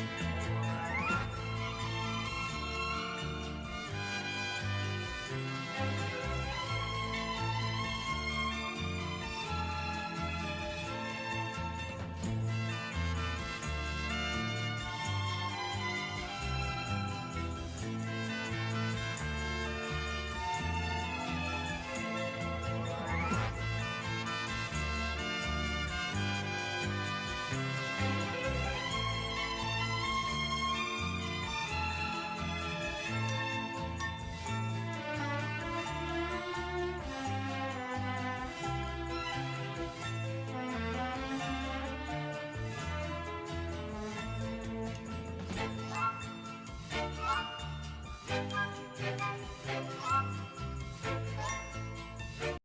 Enjoy.